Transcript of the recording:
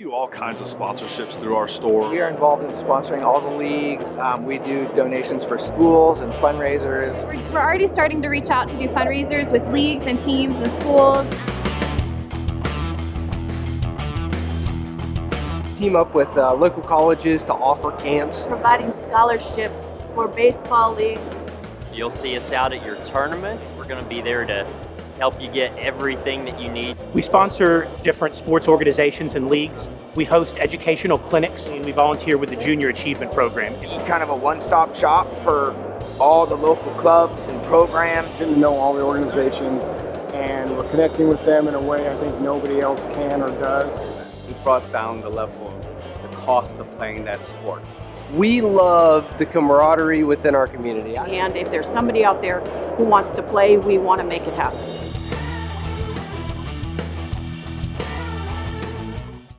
do all kinds of sponsorships through our store. We are involved in sponsoring all the leagues. Um, we do donations for schools and fundraisers. We're, we're already starting to reach out to do fundraisers with leagues and teams and schools. Team up with uh, local colleges to offer camps. Providing scholarships for baseball leagues. You'll see us out at your tournaments. We're going to be there to help you get everything that you need. We sponsor different sports organizations and leagues. We host educational clinics and we volunteer with the Junior Achievement Program. Kind of a one-stop shop for all the local clubs and programs. Getting to know all the organizations and we're connecting with them in a way I think nobody else can or does. We brought down the level of the cost of playing that sport. We love the camaraderie within our community. And if there's somebody out there who wants to play, we want to make it happen.